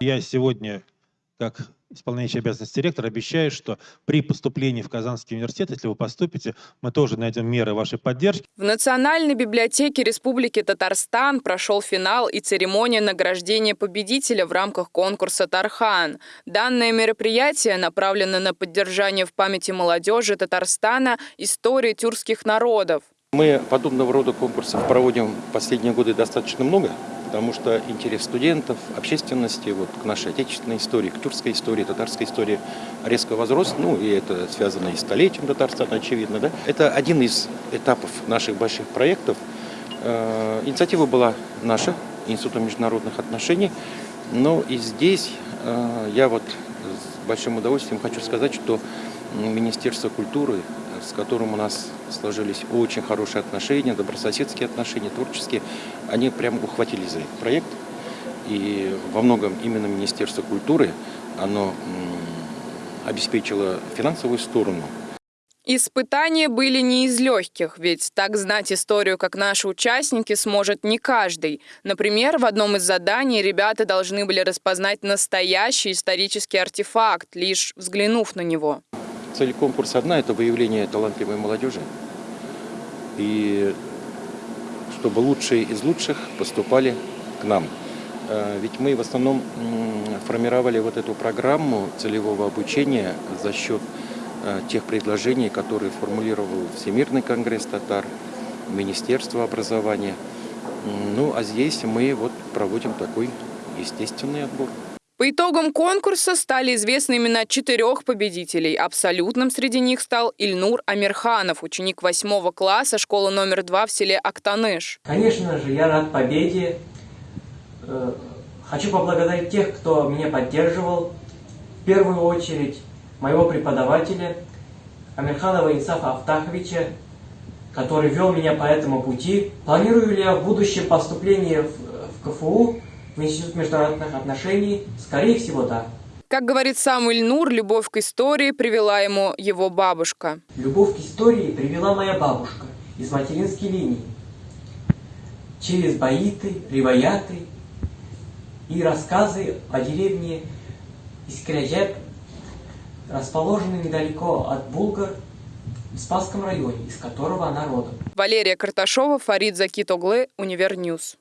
Я сегодня, как исполняющий обязанности директора, обещаю, что при поступлении в Казанский университет, если вы поступите, мы тоже найдем меры вашей поддержки. В Национальной библиотеке Республики Татарстан прошел финал и церемония награждения победителя в рамках конкурса «Тархан». Данное мероприятие направлено на поддержание в памяти молодежи Татарстана истории тюркских народов. Мы подобного рода конкурсов проводим в последние годы достаточно много потому что интерес студентов, общественности вот, к нашей отечественной истории, к тюркской истории, татарской истории резко возрос. Ну, и это связано и с столетием Татарстана, очевидно. Да? Это один из этапов наших больших проектов. Э, инициатива была наша, Института международных отношений. Но и здесь э, я вот с большим удовольствием хочу сказать, что Министерство культуры с которым у нас сложились очень хорошие отношения, добрососедские отношения, творческие, они прям ухватились за этот проект. И во многом именно Министерство культуры, оно обеспечило финансовую сторону Испытания были не из легких, ведь так знать историю, как наши участники, сможет не каждый. Например, в одном из заданий ребята должны были распознать настоящий исторический артефакт, лишь взглянув на него. Цель конкурса одна – это выявление талантливой молодежи. И чтобы лучшие из лучших поступали к нам. Э, ведь мы в основном формировали вот эту программу целевого обучения за счет э, тех предложений, которые формулировал Всемирный конгресс татар, Министерство образования. Ну, а здесь мы вот проводим такой естественный отбор. По итогам конкурса стали известны имена четырех победителей. Абсолютным среди них стал Ильнур Амирханов, ученик восьмого класса школы номер два в селе Актаныш. Конечно же, я рад победе. Э, хочу поблагодарить тех, кто меня поддерживал. В первую очередь моего преподавателя Амирханова Исафа Автаховича, который вел меня по этому пути. Планирую ли я в будущем поступление в КФУ? В Институт международных отношений? Скорее всего, да. Как говорит сам Ильнур, любовь к истории привела ему его бабушка. Любовь к истории привела моя бабушка из материнской линии. Через баиты, риваяты и рассказы о деревне Искряджеп, расположенной недалеко от Булгар, в Спасском районе, из которого она родом. Валерия Карташова, Фарид Закитоглы, Univer News.